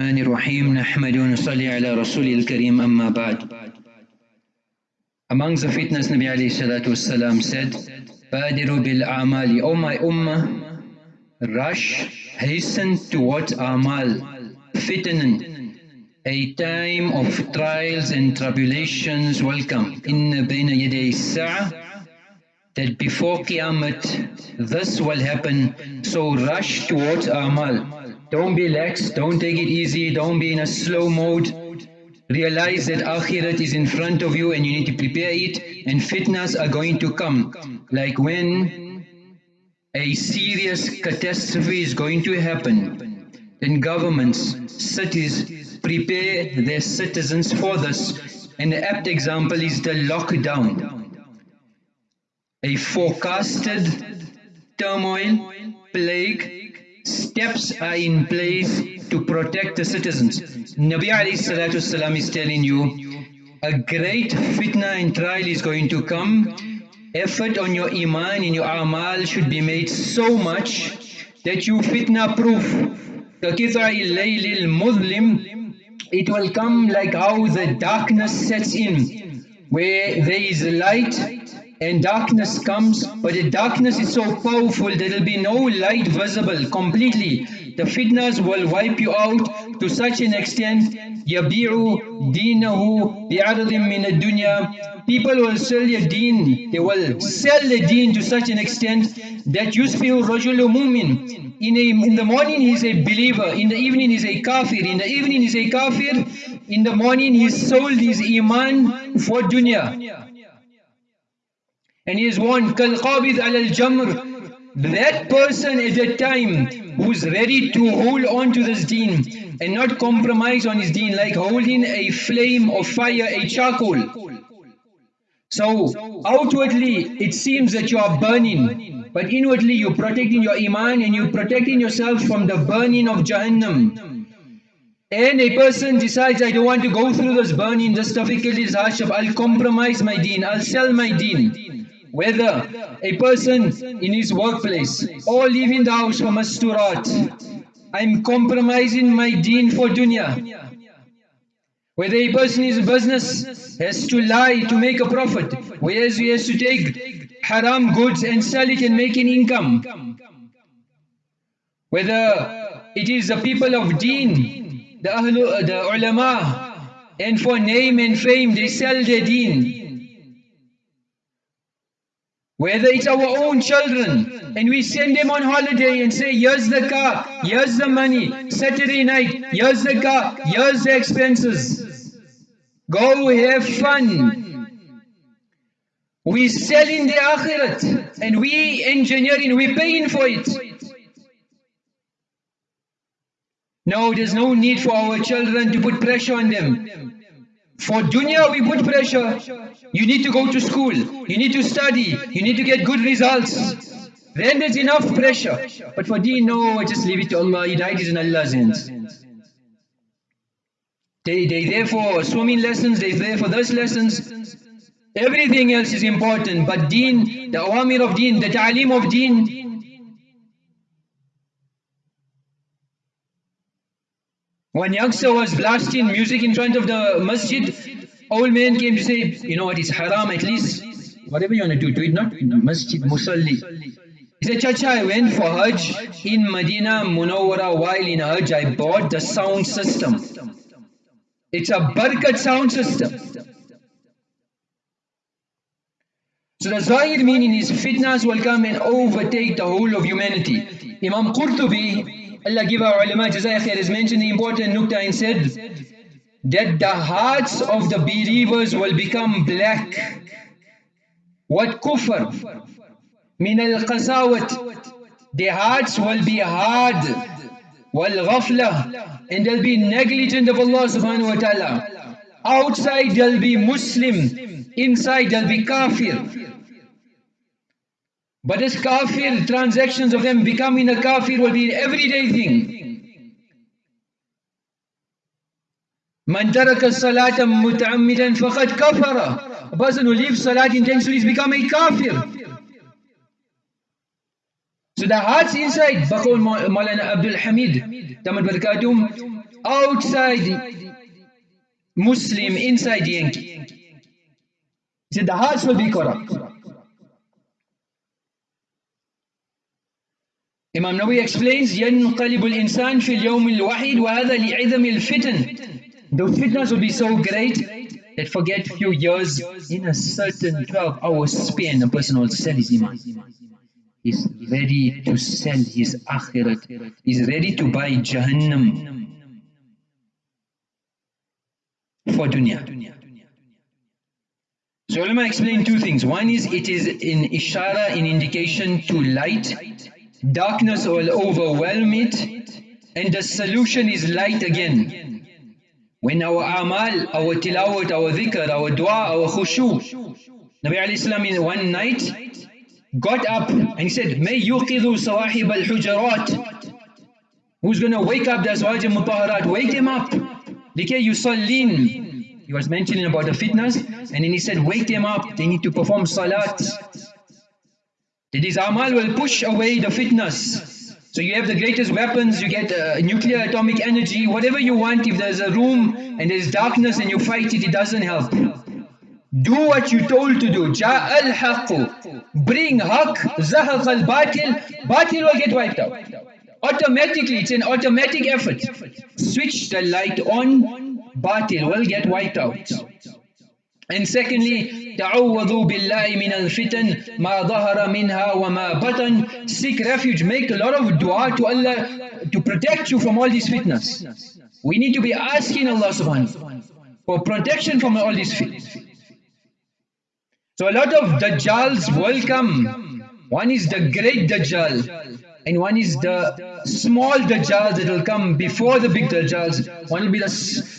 الرحمن الرحيم نحمد ونصلي على رسول الكريم أما بعد Among the fitnas Nabi alayhi salatu said Badiru bil amali O my ummah Rush, hasten towards amal fitness A time of trials and tribulations welcome Inna bayna yaday sa'a that before Qiyamah this will happen. So rush towards Amal don't be lax, don't take it easy, don't be in a slow mode. Realize that Akhirat is in front of you and you need to prepare it and fitnas are going to come. Like when a serious catastrophe is going to happen, then governments, cities prepare their citizens for this. And the apt example is the lockdown. A forecasted turmoil, plague, steps are in place to protect the citizens. Nabi alayhi is telling you, a great fitna and trial is going to come. Effort on your iman and your amal should be made so much that you fitna proof. It will come like how the darkness sets in, where there is light and darkness comes, but the darkness is so powerful there will be no light visible completely. The fitnas will wipe you out to such an extent. Yabiru dinahu bi'adadim min dunya. People will sell your deen. They will sell the deen to such an extent that yusfihu rajulu mu'min. In, a, in the morning he is a believer, in the evening he is a kafir, in the evening he is a kafir, in the morning he sold his iman for dunya. And he is one Kalqabid al jamr. That person at a time who is ready to hold on to this deen and not compromise on his deen, like holding a flame of fire, a charcoal. So outwardly it seems that you are burning, but inwardly you're protecting your iman and you're protecting yourself from the burning of Jahannam. And a person decides, I don't want to go through this burning, this difficulty, this hardship, I'll compromise my deen, I'll sell my deen whether a person in his workplace or leaving the house for masturat, I'm compromising my deen for dunya. Whether a person is business has to lie to make a profit, whereas he has to take haram goods and sell it and make an income. Whether it is the people of deen, the, ahlu, the ulama, and for name and fame they sell their deen. Whether it's our own children and we send them on holiday and say, here's the car, here's the money, Saturday night, here's the car, here's the expenses. Go have fun. We selling the akhirat and we engineering, we paying for it. No, there's no need for our children to put pressure on them. For dunya we put pressure. You need to go to school. You need to study. You need to get good results. Then there's enough pressure. But for deen, no, just leave it to Allah. Hidayat is in Allah's hands. They, they there for swimming lessons, they there for those lessons. Everything else is important. But deen, the awamir of deen, the ta'aleem of deen, When youngster was blasting music in front of the masjid, old man came to say, you know what, it's haram at least, whatever you want to do, do it not masjid, musalli. He said, Chacha, I went for Hajj in Medina Munawwara while in Hajj, I bought the sound system. It's a barakat sound system. So the zahir meaning is fitnas will come and overtake the whole of humanity. Imam Qurtubi Allah give our ulama Jazai khair has mentioned the important nukta and said that the hearts of the believers will become black. What kufr? Min al qasawat. Their hearts will be hard. Wal ghafla. And they'll be negligent of Allah subhanahu wa ta'ala. Outside they'll be Muslim. Inside they'll be kafir. But this kafir, transactions of them becoming a kafir will be an everyday thing. Man taraka salata muta'ammidan faqad kafara. A person who leaves salat intentionally has become a kafir. So the heart's inside, Baqul Maulana Abdul Hamid, Tamad Barakatum, outside Muslim, inside Yankee. He said the hearts will be corrupt. Imam Nawawi explains ينقلب الإنسان في اليوم الواحد وهذا لِعِذْمِ الفتن The fitnas will be so great that forget a few years in a certain 12 hour span a person will sell his iman. He's ready to sell his akhirat. He's ready to buy Jahannam for dunya. So ulama explained two things. One is it is an ishara, an indication to light Darkness will overwhelm it. And the solution is light again. When our amal, our tilawat, our dhikr, our dua, our khushu. Nabi salam in one night got up and he said, May yuqidhu sawahib al-hujarat. Who's going to wake up the Azwaj al-Mutaharat? Wake him up. Likay yusallin. He was mentioning about the fitnas and then he said, wake them up, they need to perform salat. That is, amal will push away the fitnas. So you have the greatest weapons, you get uh, nuclear atomic energy, whatever you want, if there's a room and there's darkness and you fight it, it doesn't help. Do what you're told to do. Ja al Bring haq, zahaq al-batil, batil will get wiped out. Automatically, it's an automatic effort. Switch the light on, batil will get wiped out. And secondly, ta'awwadu بالله من الفتن ما ظهر منها وما بطن. Seek refuge, make a lot of dua to Allah to protect you from all these fitnas. We need to be asking Allah subhanahu for protection from all these fitnas. So a lot of Dajjals will come. One is the great Dajjal and one is the small dajjals that will come before the big dajjals. One will be the,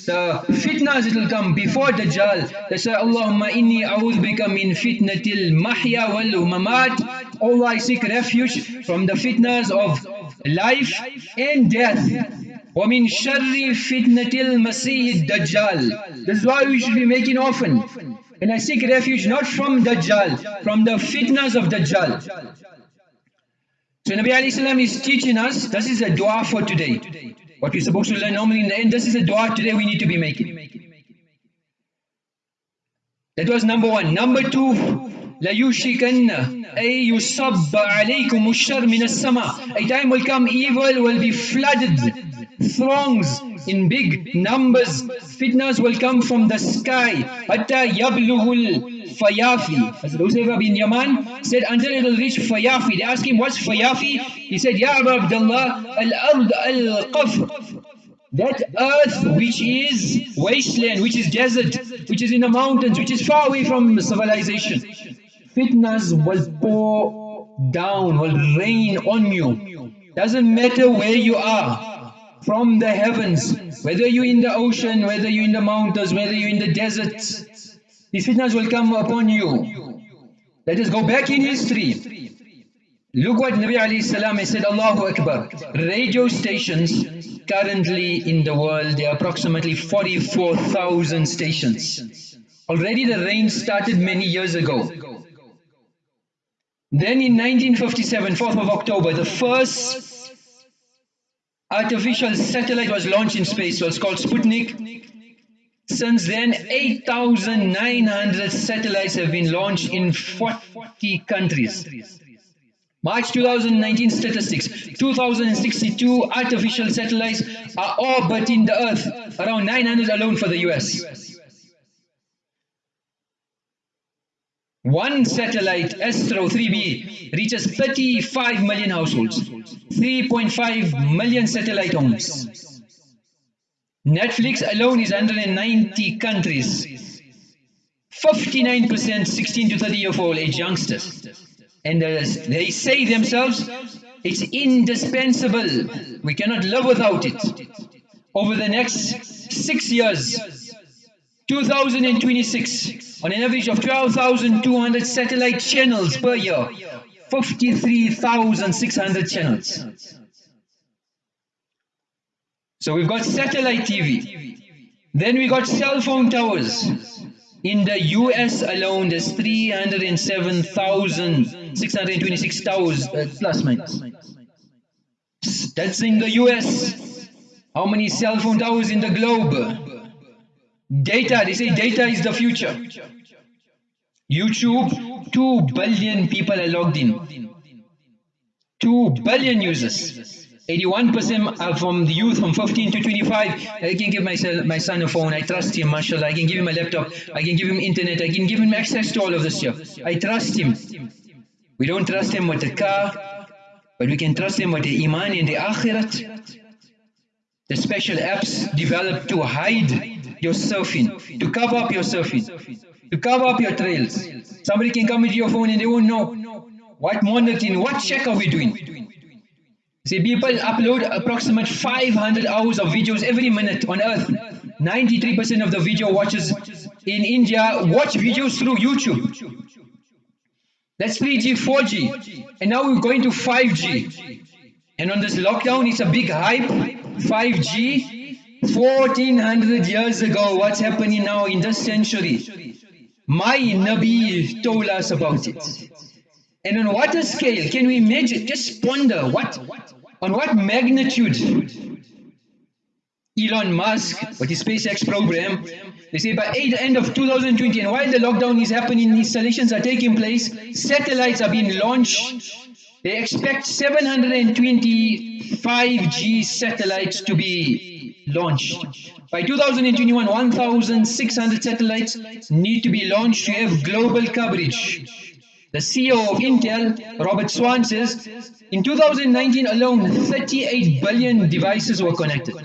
the fitnas that will come before dajjal. They say, Allahumma inni a'udhu bika min fitnatil mahya wal mamat. Allah, I seek refuge from the fitnas of life and death. وَمِن شَرِّ فِتْنَةِ الْمَسِيحِ الدَّجَّالِ This is why we should be making often. And I seek refuge not from Dajjal, from the fitnas of Dajjal. So Nabi alayhi salam is teaching us, this is a dua for today. What we're supposed to learn normally in the end, this is a dua today we need to be making. That was number one. Number two, لَيُشِكَنَّ أَيْ يُصَبَّ عَلَيْكُمُ الشَّرْ مِنَ السَّمَاءِ A time will come, evil will be flooded, throngs in big numbers. Fitnas will come from the sky. Hatta yabluhul fayafi. Hazrat bin Yaman said, until it will reach fayafi. They asked him, what's fayafi? He said, Ya Abu Abdullah, al-ard al-qafr. That earth which is wasteland, which is desert, which is in the mountains, which is far away from civilization. Fitnas will pour down, will rain on you. Doesn't matter where you are. From the heavens, whether you're in the ocean, whether you're in the mountains, whether you're in the deserts, these fitnas will come upon you. Let us go back in history. Look what Nabi alayhi salam said, Allahu Akbar. Radio stations currently in the world, there are approximately 44,000 stations. Already the rain started many years ago. Then in 1957, 4th of October, the first artificial satellite was launched in space. It's called Sputnik. Since then, 8,900 satellites have been launched in 40 countries. March 2019 statistics, 2062 artificial satellites are orbiting the Earth, around 900 alone for the US. One satellite, Astra 3B, reaches 35 million households, 3.5 million satellite homes. Netflix alone is 190 countries. 59% 16 to 30 year old age youngsters. And uh, they say themselves, it's indispensable. We cannot live without it. Over the next six years, 2026, on an average of 12,200 satellite channels per year, 53,600 channels. So we've got satellite TV. Then we got cell phone towers. In the US alone, there's 307,000 626 towers uh, plus minus. That's in the US. How many cell phone towers in the globe? Data, they say data is the future. YouTube, 2 billion people are logged in. 2 billion users. 81% are from the youth from 15 to 25. I can give my, my son a phone. I trust him, mashallah. I can give him a laptop. I can give him internet. I can give him access to all of this stuff. I trust him. We don't trust him with the car, but we can trust him with the iman and the akhirat. The special apps developed to hide your surfing, to cover up your surfing, to cover up your trails. Somebody can come into your phone and they won't know what monitoring, what check are we doing? See, people upload approximately 500 hours of videos every minute on earth. 93% of the video watchers in India watch videos through YouTube. That's 3G, 4G. And now we're going to 5G. And on this lockdown, it's a big hype. 5G, 1400 years ago, what's happening now in this century? My Nabi told us about it. And on what a scale can we imagine? Just ponder what on what magnitude Elon Musk, with his SpaceX program, they say by the end of 2020, and while the lockdown is happening, installations are taking place, satellites are being launched. They expect 725G satellites to be launched. By 2021, 1,600 satellites need to be launched to have global coverage. The CEO of Intel, Robert Swan, says in 2019 alone, 38 billion devices were connected.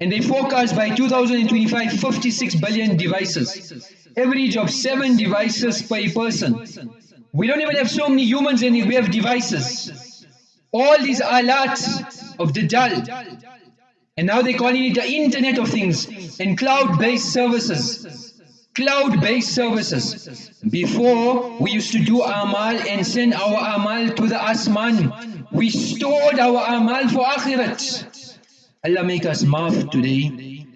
And they forecast by 2025, 56 billion devices. Average of 7 devices per person. We don't even have so many humans it, we have devices. All these alat of the Dajjal. And now they're calling it the Internet of Things and cloud-based services cloud-based services. Before, we used to do amal and send our amal to the asman. We stored our amal for akhirat. Allah make us maaf today.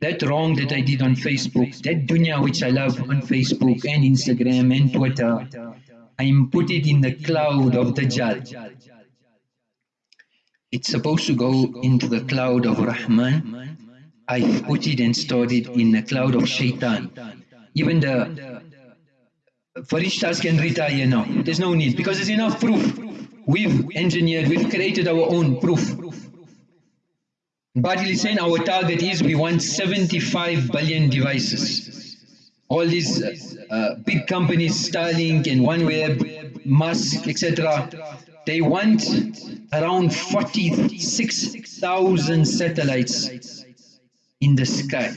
That wrong that I did on Facebook, that dunya which I love on Facebook and Instagram and Twitter, I am put it in the cloud of Dajjal. It's supposed to go into the cloud of Rahman. I put it and stored it in the cloud of Shaitan. Even the Farishtas can retire now. There's no need because there's enough proof. We've engineered, we've created our own proof. Batil is saying our target is we want 75 billion devices. All these uh, big companies, Starlink and OneWeb, Musk, etc., they want around 46,000 satellites in the sky.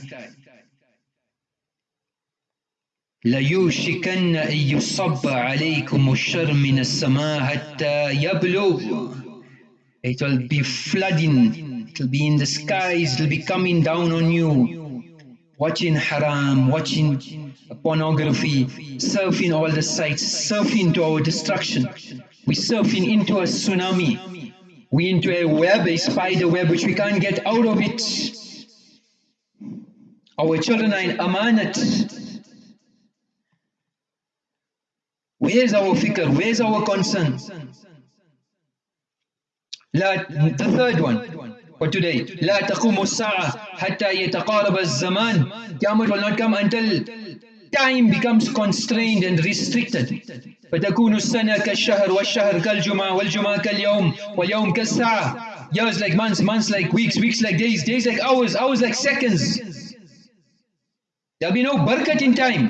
ليوشكن أن يصب عليكم الشر من السماء حتى يبلغ It will be flooding, it will be in the skies, it will be coming down on you. Watching haram, watching pornography, surfing all the sites, surfing to our destruction. We're surfing into a tsunami. We into a web, a spider web, which we can't get out of it. Our children are in amanat. Where's our fikr? Where's our concern? the third one for today. لا تقوم الساعة حتى يتقارب الزمان. Qiyamah will not come until time becomes constrained and restricted. فتكون السنة كالشهر والشهر كالجمعة والجمعة كاليوم واليوم كالساعة. Years like months, months like weeks, weeks like days, days like hours, hours like seconds. There'll be no barakat in time.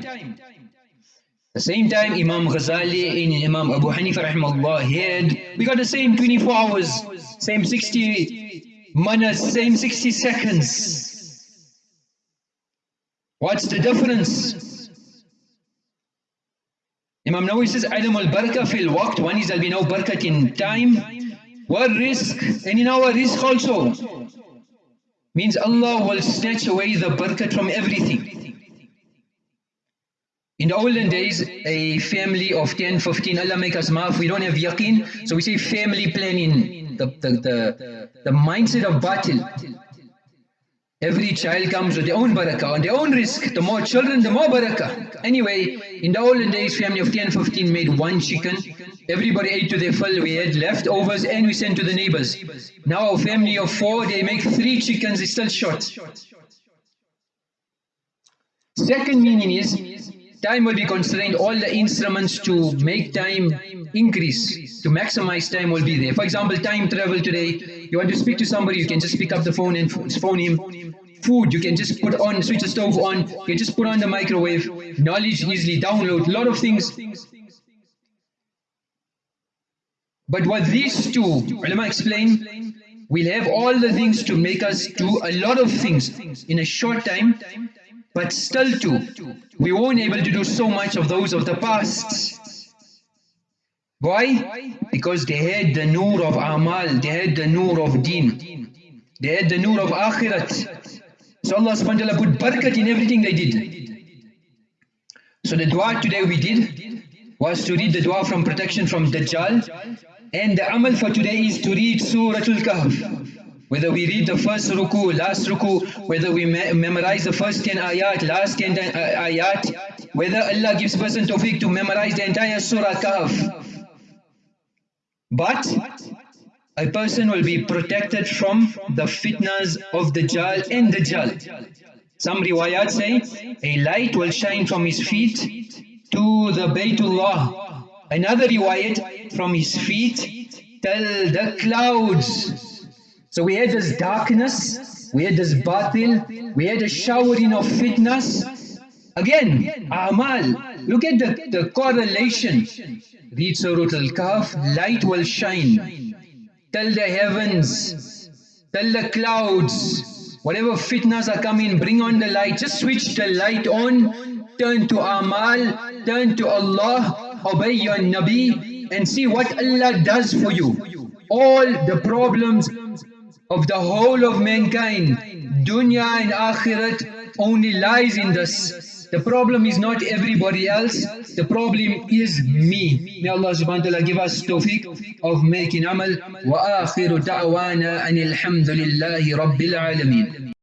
The same time Imam Ghazali and Imam Abu Hanifa rahimahullah had, we got the same 24 hours, same 60 minutes, same 60 seconds. What's the difference? Imam Nawawi says, Adam al-barakah fil waqt, one is there'll be no barakat in time, what risk, and in our risk also. Means Allah will snatch away the barakat from everything. In the olden days, a family of 10, 15, Allah make us maaf, we don't have yaqeen, so we say family planning, the, the, the, the mindset of batil. Every child comes with their own barakah, on their own risk. The more children, the more barakah. Anyway, in the olden days, family of 10, 15 made one chicken. Everybody ate to their full. We had leftovers and we sent to the neighbors. Now a family of four, they make three chickens, it's still short. Second meaning is, time will be constrained. All the instruments to make time increase, to maximize time will be there. For example, time travel today, you want to speak to somebody, you can just pick up the phone and phone him. Food, you can just put on, switch the stove on, you can just put on the microwave. Knowledge easily download, a lot of things. But what these two, ulama explain, we'll have all the things to make us do a lot of things in a short time, but still too, we weren't able to do so much of those of the past. Why? Because they had the nur of amal, they had the nur of deen, they had the nur of akhirat. So Allah subhanahu wa ta'ala put barakat in everything they did. So the dua today we did was to read the dua from protection from Dajjal and the amal for today is to read Surah Al-Kahf. Whether we read the first ruku, last ruku, whether we me memorize the first 10 ayat, last 10 uh, ayat, whether Allah gives person tawfiq to memorize the entire Surah Kahf. But a person will be protected from the fitnas of the Dajjal and the Dajjal. Some riwayat say, a light will shine from his feet to the Baytullah. Another riwayat, from his feet till the clouds. So we had this darkness, we had this batil, we had a showering of fitnas. Again, amal. Look at the, the correlation. Read Surah Al-Kahf, light will shine. Tell the heavens, tell the clouds, whatever fitnas are coming, bring on the light. Just switch the light on, turn to amal, turn to Allah, obey your Nabi, and see what Allah does for you. All the problems of the whole of mankind, dunya and akhirat, only lies in this. The problem is not everybody else, the problem is me. May Allah subhanahu wa ta'ala give us tawfiq of making amal. Wa akhiru da'wana anil hamdulillahi rabbil alameen.